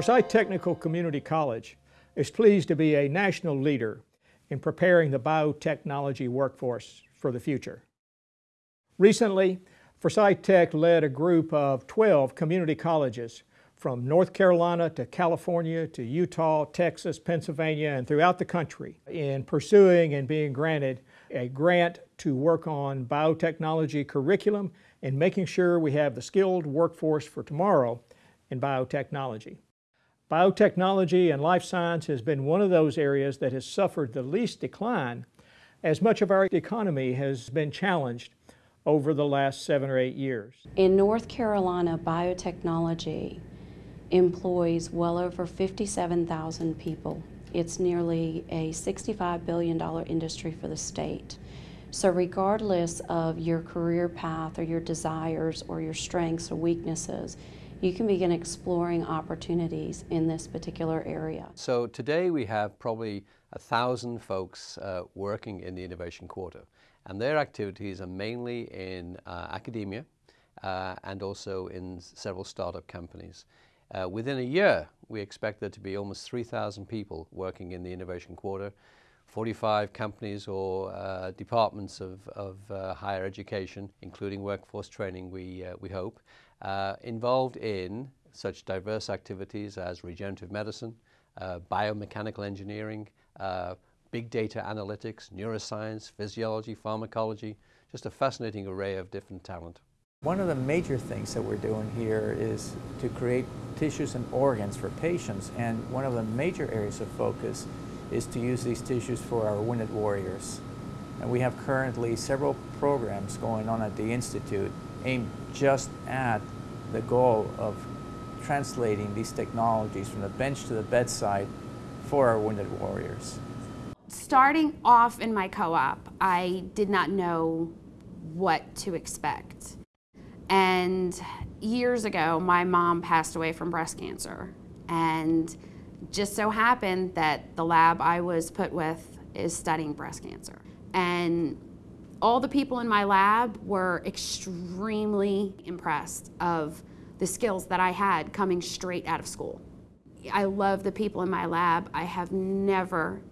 Forsyth Technical Community College is pleased to be a national leader in preparing the biotechnology workforce for the future. Recently, Forsyth Tech led a group of 12 community colleges from North Carolina to California to Utah, Texas, Pennsylvania, and throughout the country in pursuing and being granted a grant to work on biotechnology curriculum and making sure we have the skilled workforce for tomorrow in biotechnology. Biotechnology and life science has been one of those areas that has suffered the least decline as much of our economy has been challenged over the last seven or eight years. In North Carolina, biotechnology employs well over 57,000 people. It's nearly a $65 billion industry for the state. So regardless of your career path or your desires or your strengths or weaknesses, you can begin exploring opportunities in this particular area. So today we have probably a thousand folks uh, working in the Innovation Quarter, and their activities are mainly in uh, academia uh, and also in several startup companies. Uh, within a year, we expect there to be almost 3,000 people working in the Innovation Quarter, 45 companies or uh, departments of, of uh, higher education, including workforce training, we, uh, we hope, uh, involved in such diverse activities as regenerative medicine, uh, biomechanical engineering, big data analytics, neuroscience, physiology, pharmacology, just a fascinating array of different talent. One of the major things that we're doing here is to create tissues and organs for patients and one of the major areas of focus is to use these tissues for our wounded warriors. And we have currently several programs going on at the Institute aimed just at the goal of translating these technologies from the bench to the bedside for our wounded warriors. Starting off in my co-op, I did not know what to expect. And years ago, my mom passed away from breast cancer. And just so happened that the lab I was put with is studying breast cancer. And all the people in my lab were extremely impressed of the skills that I had coming straight out of school. I love the people in my lab. I have never,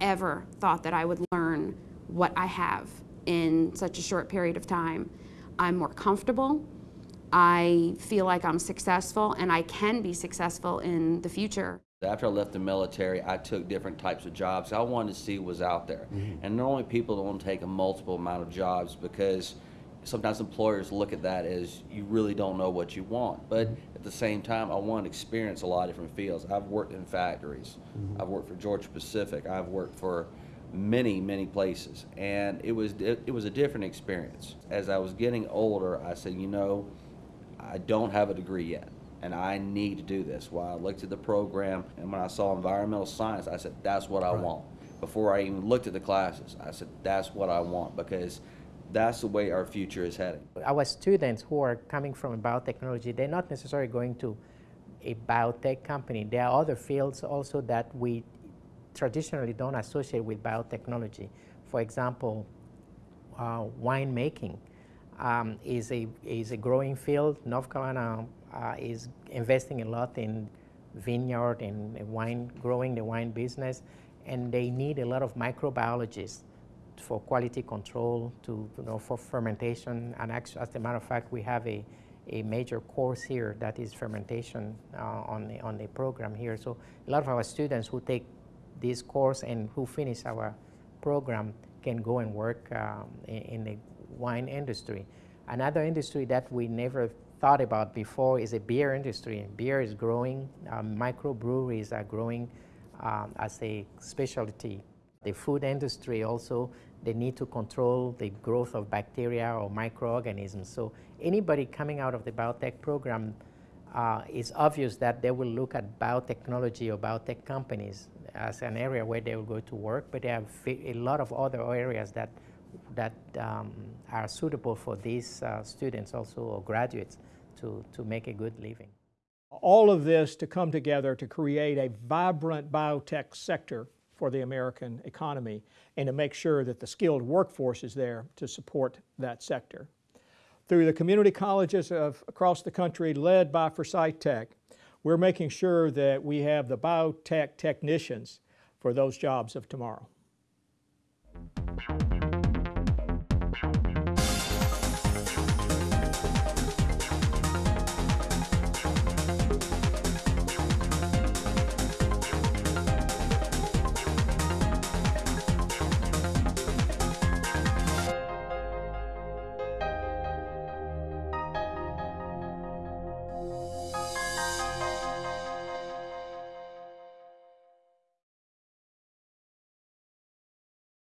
ever thought that I would learn what I have in such a short period of time. I'm more comfortable. I feel like I'm successful and I can be successful in the future. After I left the military, I took different types of jobs. I wanted to see what was out there. Mm -hmm. And normally people don't take a multiple amount of jobs because sometimes employers look at that as you really don't know what you want. But mm-hmm. at the same time, I want to experience a lot of different fields. I've worked in factories. Mm -hmm. I've worked for Georgia Pacific. I've worked for many, many places, and it was it was a different experience. As I was getting older, I said, you know, I don't have a degree yet, and I need to do this. While I looked at the program, and when I saw environmental science, I said, that's what I right. want. Before I even looked at the classes, I said, that's what I want because that's the way our future is heading. Our students who are coming from biotechnology, they're not necessarily going to a biotech company. There are other fields also that we traditionally don't associate with biotechnology. For example, uh, winemaking um, is, a, is a growing field. North Carolina uh, is investing a lot in vineyard and wine, growing the wine business, and they need a lot of microbiologists for quality control, to, you know, for fermentation. And actually, as a matter of fact, we have a, a major course here that is fermentation uh, on, the, on the program here. So a lot of our students who take this course and who finish our program can go and work um, in, in the wine industry. Another industry that we never thought about before is the beer industry. Beer is growing, um, microbreweries are growing um, as a specialty. The food industry also, they need to control the growth of bacteria or microorganisms. So anybody coming out of the biotech program uh, it's obvious that they will look at biotechnology or biotech companies as an area where they will go to work, but they have a lot of other areas that, that um, are suitable for these uh, students also or graduates to, to make a good living. All of this to come together to create a vibrant biotech sector for the American economy and to make sure that the skilled workforce is there to support that sector. Through the community colleges of across the country led by Forsyth Tech, we're making sure that we have the biotech technicians for those jobs of tomorrow.